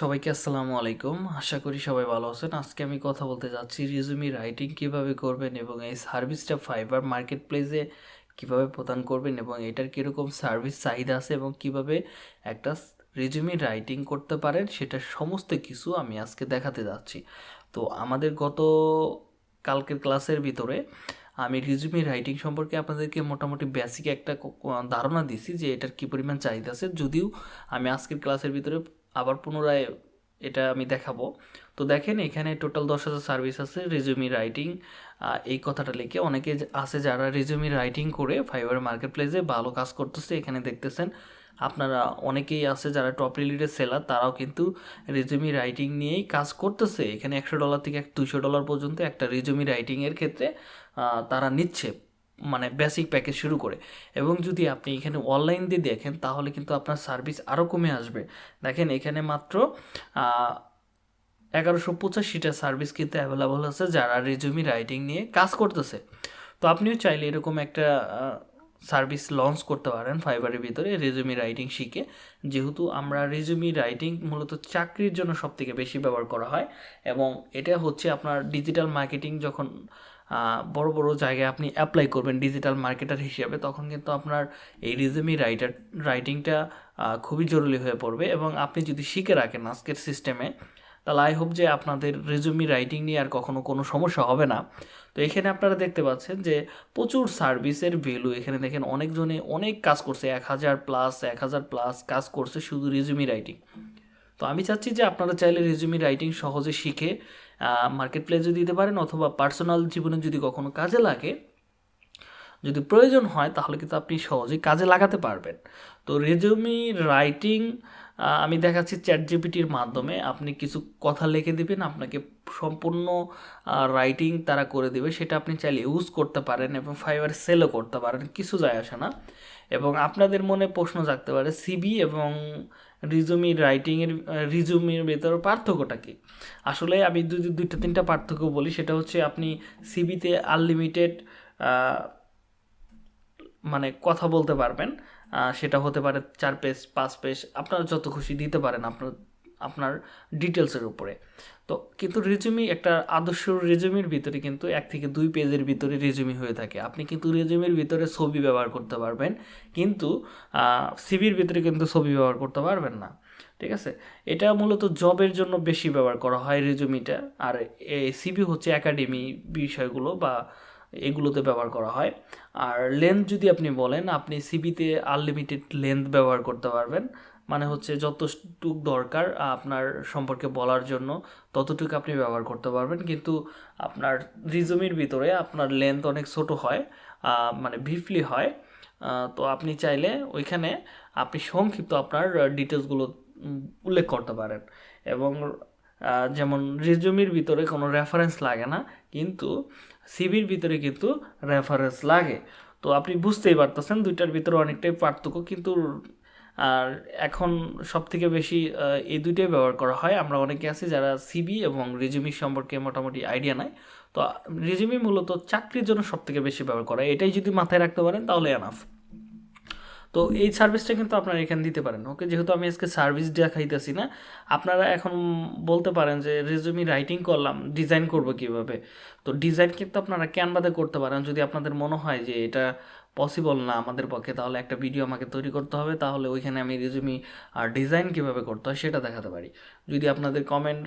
সবাইকে আসসালামু আলাইকুম। আশা করি সবাই ভালো আছেন। আজকে আমি কথা বলতে যাচ্ছি রিজুমি রাইটিং কীভাবে করবেন এবং এই সার্ভিসটা ফাইবার মার্কেট প্লেসে কীভাবে প্রদান করবেন এবং এটার কীরকম সার্ভিস চাহিদা আছে এবং কীভাবে একটা রিজুমি রাইটিং করতে পারেন, সেটা সমস্ত কিছু আমি আজকে দেখাতে যাচ্ছি। তো আমাদের গত কালকের ক্লাসের ভিতরে আমি রিজুমি রাইটিং সম্পর্কে আপনাদেরকে মোটামুটি বেসিক একটা ধারণা দিছি যে এটার কী পরিমাণ চাহিদা আছে। যদিও আমি আজকের ক্লাসের ভিতরে আবার পুনরায় এটা আমি দেখাবো। তো দেখেন, এখানে টোটাল দশ হাজার সার্ভিস আছে রেজুমি রাইটিং এই কথাটা লিখে অনেকে আছে যারা রেজুমি রাইটিং করে ফাইবার মার্কেট প্লেসে ভালো কাজ করতেছে, এখানে দেখতেছেন আপনারা অনেকেই আছে যারা টপ রিলেটেড সেলার তারাও কিন্তু রেজুমি রাইটিং নিয়েই কাজ করতেছে। এখানে একশো ডলার থেকে এক দুশো ডলার পর্যন্ত একটা রেজুমি রাইটিংয়ের ক্ষেত্রে তারা নিচ্ছে। মানে বেসিক প্যাকেজ শুরু করে। এবং যদি আপনি এখানে অনলাইন দিয়ে দেখেন, তাহলে কিন্তু আপনার সার্ভিস আরও কমে আসবে। দেখেন এখানে মাত্র এগারোশো পঁচাশিটা সার্ভিস কিন্তু অ্যাভেলেবল আছে যারা রেজুমি রাইটিং নিয়ে কাজ করতেছে। তো আপনিও চাইলে এরকম একটা সার্ভিস লঞ্চ করতে পারেন ফাইবারের ভিতরে রেজুমি রাইটিং শিখে। যেহেতু আমরা রেজুমি রাইটিং মূলত চাকরির জন্য সবথেকে বেশি ব্যবহার করা হয় এবং এটা হচ্ছে আপনার ডিজিটাল মার্কেটিং যখন বড় বড় জায়গায় আপনি অ্যাপ্লাই করবেন ডিজিটাল মার্কেটার হিসেবে, তখন কিন্তু আপনার এই রিজুমি রাইটার রাইটিংটা খুবই জরুরি হয়ে পড়বে। এবং আপনি যদি শিখে রাখেন আজকের সিস্টেমে তাহলে আই হোপ যে আপনাদের রেজুমি রাইটিং নিয়ে আর কখনো কোনো সমস্যা হবে না। তো এখানে আপনারা দেখতে পাচ্ছেন যে প্রচুর সার্ভিসের ভ্যালু এখানে দেখেন, অনেকজনে অনেক কাজ করছে, এক হাজার প্লাস এক হাজার প্লাস কাজ করছে শুধু রেজুমি রাইটিং তো আমি চাচ্ছি যে আপনারা চাইলে রেজুমি রাইটিং সহজে শিখে মার্কেট প্লেসে দিতে পারেন অথবা পার্সোনাল জীবনে যদি কখনো কাজে লাগে যদি প্রয়োজন হয়, তাহলে কিন্তু আপনি সহজেই কাজে লাগাতে পারবেন। তো রেজুমি রাইটিং আমি দেখাচ্ছি চ্যাট জিপিটির মাধ্যমে। আপনি কিছু কথা লিখে দিবেন, আপনাকে সম্পূর্ণ রাইটিং তারা করে দেবে। সেটা আপনি চাইলে ইউজ করতে পারেন এবং ফাইবার সেলও করতে পারেন, কিছু যায় আসে না। এবং আপনাদের মনে প্রশ্ন জাগতে পারে সিবি এবং রিজুমি রাইটিংয়ের রিজুমির ভেতর পার্থক্যটা কি? আসলে আমি যদি দুইটা, তিনটা পার্থক্য বলি। সেটা হচ্ছে আপনি সিবিতে আনলিমিটেড মানে কথা বলতে পারবেন সেটা হতে পারে চার পেজ, পাঁচ পেজ, আপনারা যত খুশি দিতে পারেন আপনার আপনার ডিটেলসের উপরে। তো কিন্তু রেজুমি একটা আদর্শ রেজুমির ভিতরে কিন্তু এক থেকে দুই পেজের ভিতরে রেজুমি হয়ে থাকে। আপনি কিন্তু রেজুমির ভিতরে ছবি ব্যবহার করতে পারবেন, কিন্তু সিভির ভিতরে কিন্তু ছবি ব্যবহার করতে পারবেন না। ঠিক আছে? এটা মূলত জবের জন্য বেশি ব্যবহার করা হয় রেজুমিটা আর এই সিভি হচ্ছে একাডেমি বিষয়গুলো বা এগুলোতে ব্যবহার করা হয়। আর লেন্থ যদি আপনি বলেন, আপনি সিবিতে আনলিমিটেড লেন্থ ব্যবহার করতে পারবেন। মানে হচ্ছে যতটুক দরকার আপনার সম্পর্কে বলার জন্য ততটুকু আপনি ব্যবহার করতে পারবেন। কিন্তু আপনার রিজুমির ভিতরে আপনার লেন্থ অনেক ছোট হয় মানে ভিফলি হয়। তো আপনি চাইলে ওইখানে আপনি সংক্ষিপ্ত আপনার ডিটেলসগুলো উল্লেখ করতে পারেন। এবং যেমন রেজুমির ভিতরে কোনো রেফারেন্স লাগে না, কিন্তু সিবির ভিতরে কিন্তু রেফারেন্স লাগে। তো আপনি বুঝতেই পারতেছেন দুইটার ভিতরে অনেকটাই পার্থক্য, কিন্তু আর এখন সব থেকে বেশি এই দুইটাই ব্যবহার করা হয়। আমরা অনেকে আছি যারা সিবি এবং রেজুমি সম্পর্কে মোটামুটি আইডিয়া নাই। তো রেজুমি মূলত চাকরির জন্য সব থেকে বেশি ব্যবহার করা এটাই যদি মাথায় রাখতে পারেন তাহলে এনাফ তো এই সার্ভিসটা কিন্তু আপনারা এখানে দিতে পারেন ওকে যেহেতু আমি আজকে সার্ভিস দেখাইতেছি না, আপনারা এখন বলতে পারেন যে রেজুমি রাইটিং করলাম ডিজাইন করব কীভাবে? তো ডিজাইন কিন্তু আপনারা ক্যানভাতে করতে পারেন, যদি আপনাদের মনে হয় যে এটা পসিবল না আমাদের পক্ষে, তাহলে একটা ভিডিও আমাকে তৈরি করতে হবে, তাহলে ওইখানে আমি রেজুমি আর ডিজাইন কীভাবে করতে হয় সেটা দেখাতে পারি। যদি আপনাদের কমেন্ট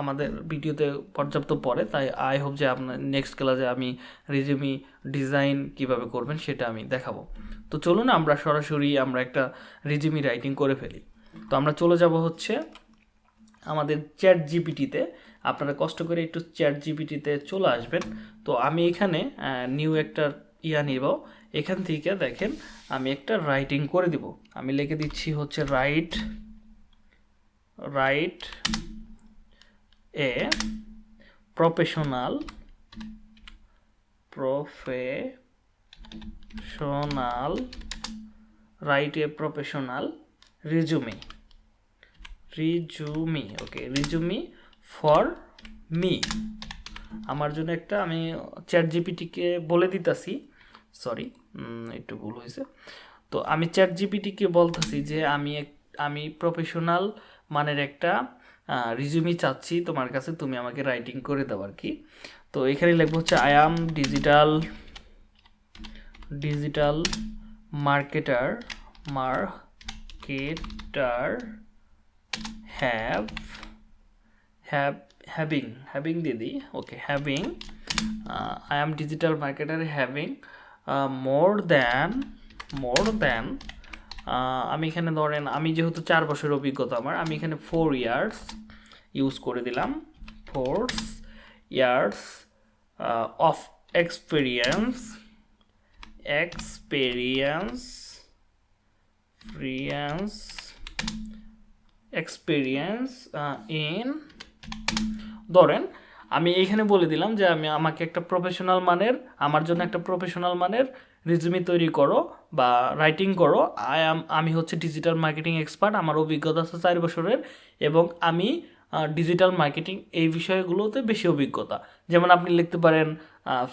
আমাদের ভিডিওতে পর্যাপ্ত পড়ে, তাই আই হোপ যে আপনার নেক্সট ক্লাসে আমি রেজুমি ডিজাইন কীভাবে করবেন সেটা আমি দেখাবো। তো চলুন আমরা সরাসরি আমরা একটা রেজুমি রাইটিং করে ফেলি। তো আমরা চলে যাব হচ্ছে আমাদের চ্যাট জিপিটিতে আপনারা কষ্ট করে একটু চ্যাট জিপিটিতে চলে আসবেন। তো আমি এখানে নিউ একটা ইয়া নিব। এখান থেকে দেখেন আমি একটা রাইটিং করে দিব। আমি লিখে দিচ্ছি হচ্ছে write write a professional professional write a professional resume resume okay resume for me আমার জন্য একটা আমি চ্যাট জিপিটিকে বলে দিতাছি। সরি একটু ভুল হয়েছে। তো আমি চ্যাট জিপিটিকে বলতেছি যে আমি এক, আমি প্রফেশনাল মানের একটা রিজিউমি চাচ্ছি, তোমার কাছে তুমি আমাকে রাইটিং করে দাও আর কি তো এখানে লিখব হচ্ছে I am digital digital marketer marketer have have having having দিদি okay having I am digital marketer having more than more than আমি এখানে ধরেন, আমি যেহেতু চার বছরের অভিজ্ঞতা আমার, আমি এখানে ফোর ইয়ার্স ইউজ করে দিলাম। Four years of experience experience experience experience in ধরেন আমি এইখানে বলে দিলাম যে আমি আমাকে একটা প্রফেশনাল মানের, আমার জন্য একটা প্রফেশনাল মানের রিজুমি তৈরি করো বা রাইটিং করো। আই আম আমি হচ্ছে ডিজিটাল মার্কেটিং এক্সপার্ট আমার অভিজ্ঞতা আছে চার বছরের এবং আমি ডিজিটাল মার্কেটিং এই বিষয়গুলোতে বেশি অভিজ্ঞতা। যেমন আপনি লিখতে পারেন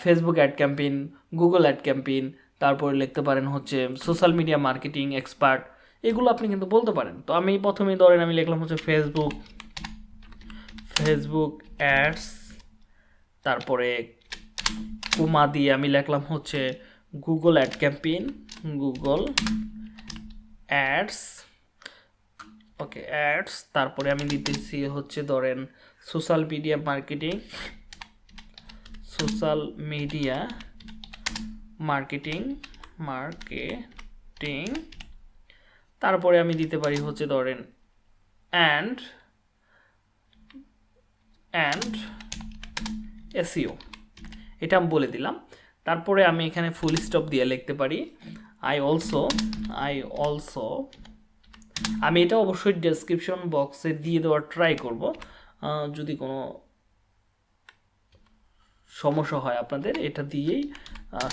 Facebook ad campaign Google ad campaign তারপরে লিখতে পারেন হচ্ছে সোশ্যাল মিডিয়া মার্কেটিং এক্সপার্ট এগুলো আপনি কিন্তু বলতে পারেন। তো আমি প্রথমেই ধরেন আমি লিখলাম হচ্ছে ফেসবুক ফেসবুক অ্যাডস তারপরে কুমা দিয়ে আমি লিখলাম হচ্ছে Google ad campaign Google ads okay ads তারপরে আমি দিতেছি হচ্ছে ধরেন social media marketing social media marketing marketing তারপরে আমি দিতে পারি হচ্ছে ধরেন অ্যান্ড অ্যান্ড এসিও এটা আমি বলে দিলাম। তারপরে আমি এখানে ফুল স্টপ দিয়ে লিখতে পারি আই অলসো আই অলসো আমি এটা অবশ্যই ডেসক্রিপশন বক্সে দিয়ে দেওয়ার ট্রাই করব। যদি কোনো সমস্যা হয় আপনাদের, এটা দিয়েই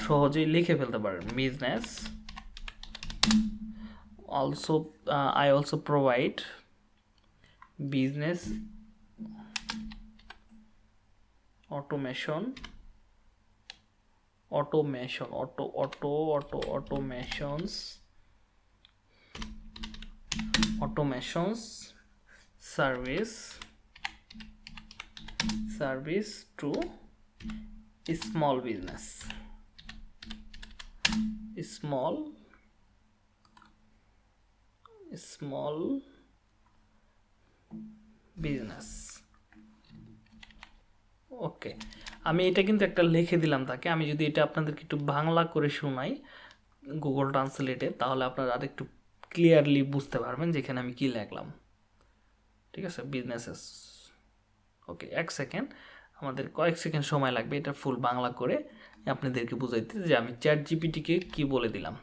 সহজেই লিখে ফেলতে পারেন। Business also I also provide business automation. Automation. Auto auto auto automations. Automations. Service. Service to small business. Small. Small business. Okay আমি এটা কিন্তু একটা লিখে দিলাম তাকে। আমি যদি এটা আপনাদেরকে একটু বাংলা করে শোনাই গুগল ট্রান্সলেটে তাহলে আপনারা আর একটু ক্লিয়ারলি বুঝতে পারবেন যে এখানে আমি কী লিখলাম। ঠিক আছে? বিজনেসেস ওকে এক সেকেন্ড আমাদের কয়েক সেকেন্ড সময় লাগবে এটা ফুল বাংলা করে আপনাদেরকে বুঝাইতে যে আমি চ্যাট জিপিটিকে কি বলে দিলাম?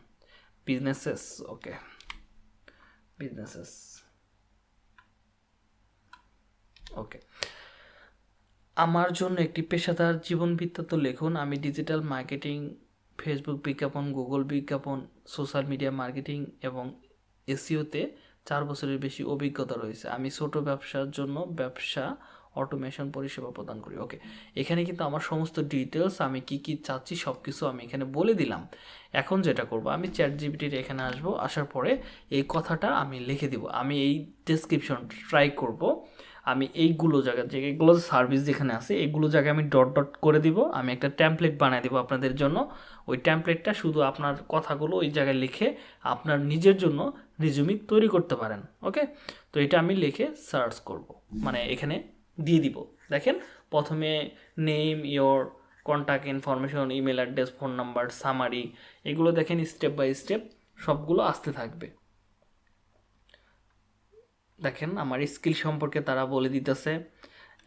বিজনেসেস ওকে বিজনেসেস ওকে আমার জন্য একটি পেশাদার জীবন বৃত্তান্ত লিখুন। আমি ডিজিটাল মার্কেটিং, ফেসবুক বিজ্ঞাপন, গুগল বিজ্ঞাপন, সোশ্যাল মিডিয়া মার্কেটিং এবং এসিওতে চার বছরের বেশি অভিজ্ঞতা রয়েছে। আমি ছোট ব্যবসার জন্য ব্যবসা অটোমেশন পরিষেবা প্রদান করি। ওকে, এখানে কিন্তু আমার সমস্ত ডিটেলস আমি কি কি চাচ্ছি সব কিছু আমি এখানে বলে দিলাম। এখন যেটা করব, আমি চ্যাট জিবিটির এখানে আসব। আসার পরে এই কথাটা আমি লিখে দিব। আমি এই ডেসক্রিপশন ট্রাই করব। আমি এইগুলো জায়গা যে এগুলো সার্ভিস যেখানে আছে, এইগুলো জায়গায় আমি ডট ডট করে দিব। আমি একটা ট্যাম্পলেট বানিয়ে দেবো আপনাদের জন্য। ওই ট্যাম্পলেটটা শুধু আপনার কথাগুলো ওই জায়গায় লিখে আপনার নিজের জন্য রিজুমি তৈরি করতে পারেন ওকে তো এটা আমি লিখে সার্চ করব। মানে এখানে দিয়ে দিব। দেখেন, প্রথমে name your contact information email address phone number summary এগুলো দেখেন স্টেপ বাই স্টেপ সবগুলো আসতে থাকবে। দেখেন, আমার স্কিল সম্পর্কে তারা বলে দিতেছে,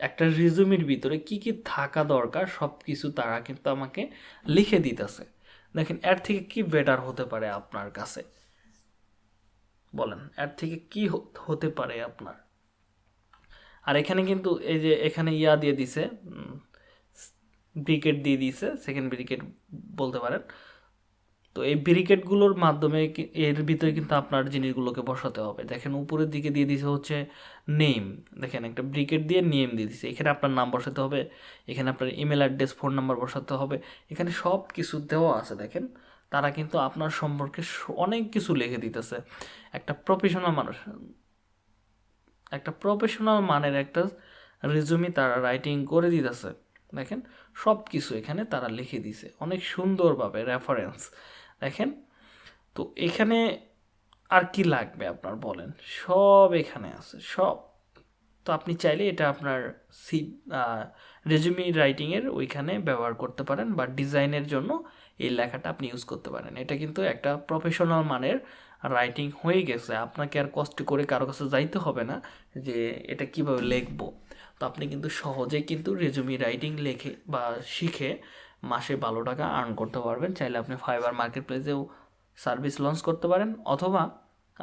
একটা রিজুমির ভিতরে কি কি থাকা দরকার সব কিছু তারা কিন্তু আমাকে লিখে দিতেছে। দেখেন, এর থেকে কি বেটার হতে পারে আপনার কাছে? বলেন, এর থেকে কি হতে পারে আপনার? আর এখানে কিন্তু এই যে, এখানে ইয়া দিয়ে দিছে ব্রিকেট দিয়ে দিয়েছে সেকেন্ড ব্রিকেট বলতে পারেন। তো এই ব্রিকেটগুলোর মাধ্যমে এর ভিতরে কিন্তু আপনার জিনিসগুলোকে বসাতে হবে। দেখেন উপরের দিকে দিয়ে দিছে হচ্ছে নেম দেখেন একটা ব্রিকেট দিয়ে নেম দিয়ে দিছে। এখানে আপনার নাম বসাতে হবে, এখানে আপনার ইমেল অ্যাড্রেস ফোন নাম্বার বসাতে হবে। এখানে সব কিছু দেওয়া আছে, দেখেন। তারা কিন্তু আপনার সম্পর্কে অনেক কিছু লিখে দিতেছে। একটা প্রফেশনাল মানুষ, একটা প্রফেশনাল মানের একটা রেজুমি তারা রাইটিং করে দিতেছে, দেখেন। সব কিছু এখানে তারা লিখে দিছে। অনেক সুন্দরভাবে রেফারেন্স দেখেন? তো এখানে আর কি লাগবে আপনার বলেন? সব এখানে আছে, সব। তো আপনি চাইলে এটা আপনার সি রেজুমি রাইটিংয়ের ওইখানে ব্যবহার করতে পারেন বা ডিজাইনের জন্য এই লেখাটা আপনি ইউজ করতে পারেন। এটা কিন্তু একটা প্রফেশনাল মানের রাইটিং হয়ে গেছে। আপনাকে আর কষ্ট করে কারও কাছে যাইতে হবে না যে এটা কীভাবে লিখব। তো আপনি কিন্তু সহজে কিন্তু রেজুমি রাইটিং লেখে বা শিখে মাসে ভালো টাকা আর্ন করতে পারবেন। চাইলে আপনি ফাইবার মার্কেট প্লেসেও সার্ভিস লঞ্চ করতে পারেন, অথবা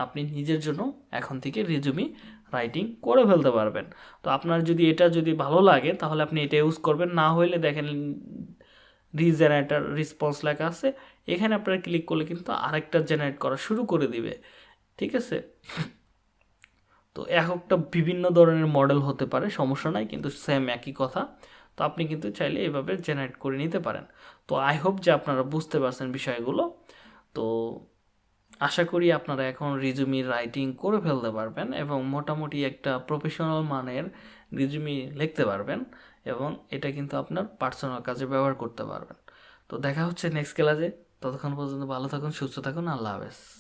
আপনি নিজের জন্য এখন থেকে রেজুমি রাইটিং করে ফেলতে পারবেন। তো আপনার যদি এটা যদি ভালো লাগে, তাহলে আপনি এটা ইউজ করবেন। না হইলে দেখেন রিজেনারেটার রেসপন্স লেখা আছে। এখানে আপনারা ক্লিক করলে কিন্তু আরেকটা জেনারেট করা শুরু করে দিবে। ঠিক আছে? তো এক একটা বিভিন্ন ধরনের মডেল হতে পারে, সমস্যা নাই, কিন্তু সেম একই কথা। তো আপনি কিন্তু চাইলে এভাবে জেনারেট করে নিতে পারেন। তো আই হোপ যে আপনারা বুঝতে পারছেন বিষয়গুলো। তো আশা করি আপনারা এখন রিজুমি রাইটিং করে ফেলতে পারবেন এবং মোটামুটি একটা প্রফেশনাল মানের রিজুমি লিখতে পারবেন এবং এটা কিন্তু আপনার পার্সোনাল কাজে ব্যবহার করতে পারবেন। তো দেখা হচ্ছে নেক্সট ক্লাসে ততক্ষণ পর্যন্ত ভালো থাকুন, সুস্থ থাকুন, আল্লাহ হাফেজ।